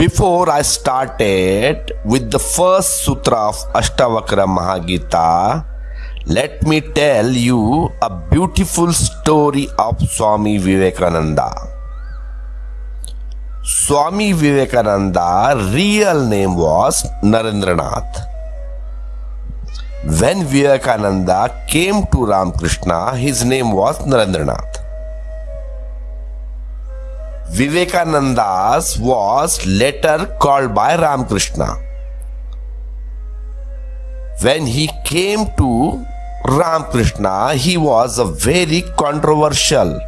Before I started with the first sutra of Ashtavakra Mahagita, let me tell you a beautiful story of Swami Vivekananda. Swami Vivekananda real name was Narendranath. When Vivekananda came to Ramakrishna, his name was Narendranath. Vivekananda's was later called by Ramakrishna. When he came to Ramakrishna, he was a very controversial.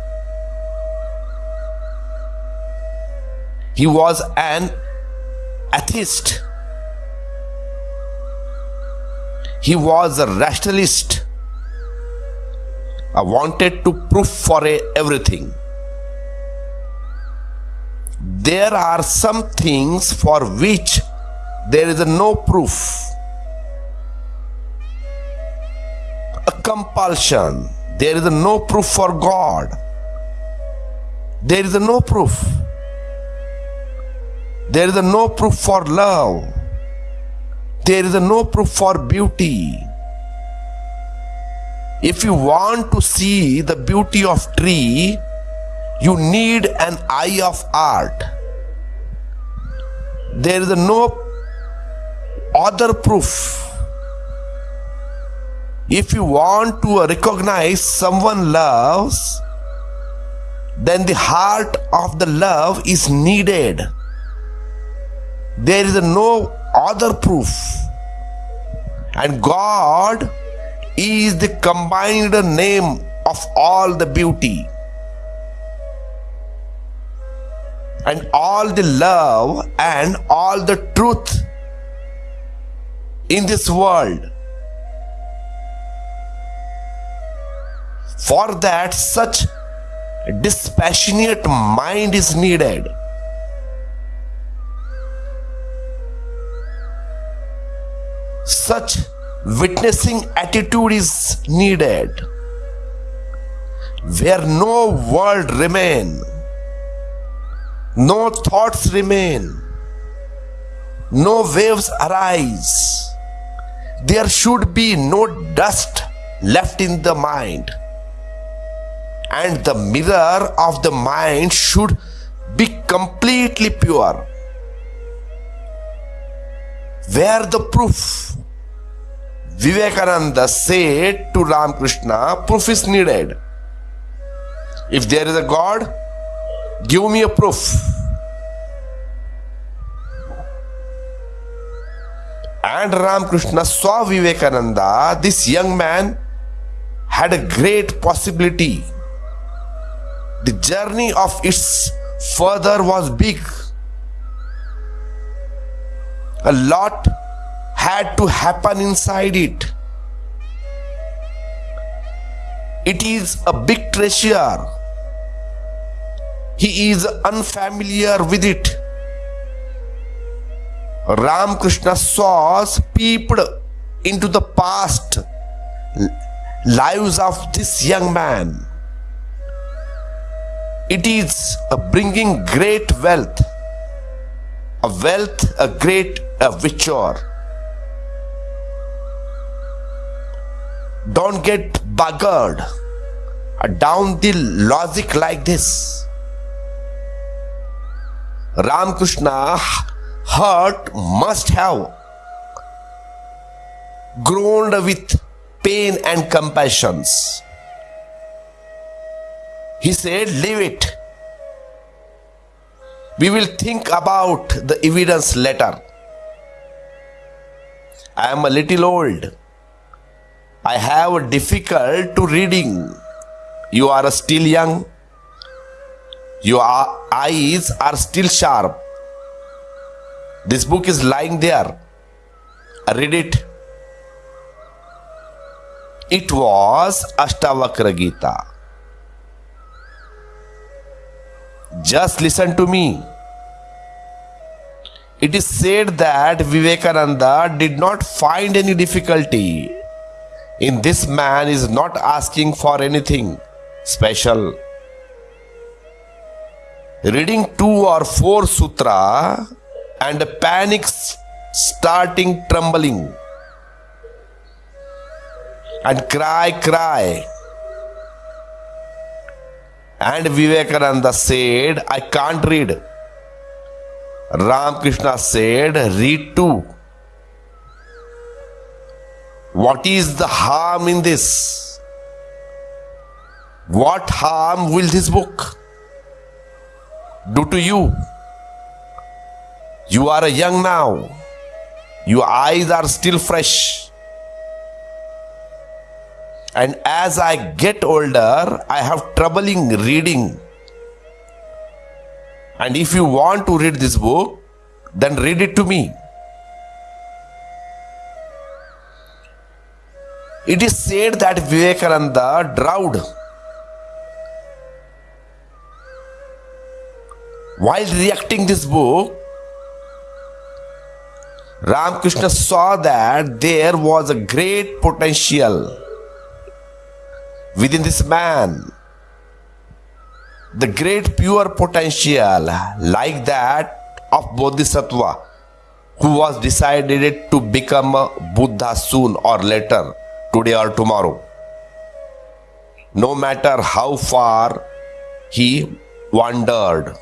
He was an atheist. He was a rationalist. I wanted to prove for everything there are some things for which there is no proof. A compulsion. There is no proof for God. There is no proof. There is no proof for love. There is no proof for beauty. If you want to see the beauty of tree, you need an eye of art. There is no other proof. If you want to recognize someone loves, then the heart of the love is needed. There is no other proof. And God is the combined name of all the beauty. And all the love and all the truth in this world. For that, such dispassionate mind is needed. Such witnessing attitude is needed. Where no world remain, no thoughts remain, no waves arise. There should be no dust left in the mind, and the mirror of the mind should be completely pure. Where the proof? Vivekananda said to Ramakrishna, proof is needed. If there is a God, give me a proof. And Ramakrishna saw Vivekananda, this young man had a great possibility. The journey of its further was big. A lot had to happen inside it. It is a big treasure he is unfamiliar with it. Ramakrishna saw peeped into the past lives of this young man. It is a bringing great wealth, a wealth, a great a virtue. Don't get buggered down the logic like this. Ramakrishna heart must have groaned with pain and compassions. He said, Leave it. We will think about the evidence later. I am a little old. I have difficult to reading. You are still young. Your eyes are still sharp. This book is lying there. Read it. It was Ashtavakra Gita. Just listen to me. It is said that Vivekananda did not find any difficulty in this man is not asking for anything special. Reading two or four sutra and panic starting trembling and cry, cry. And Vivekananda said, I can't read. Ramakrishna said, Read too. What is the harm in this? What harm will this book do to you? You are young now. Your eyes are still fresh. And as I get older, I have troubling reading. And if you want to read this book, then read it to me. It is said that Vivekananda drowned while reacting this book. Ramakrishna saw that there was a great potential within this man. The great pure potential, like that of Bodhisattva, who was decided to become Buddha soon or later, today or tomorrow. No matter how far he wandered.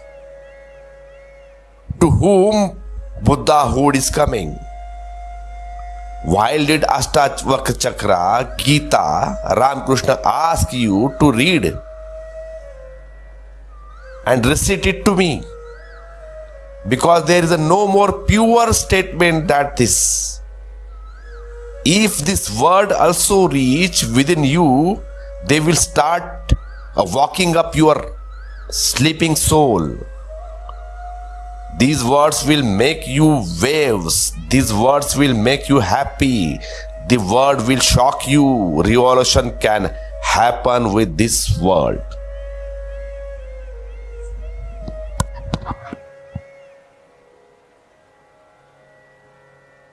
To whom Buddhahood is coming. While did Ashtavakra Chakra, Gita, Ramakrishna ask you to read and recite it to me? Because there is a no more pure statement than this. If this word also reach within you, they will start uh, walking up your sleeping soul. These words will make you waves. These words will make you happy. The word will shock you. Revolution can happen with this word.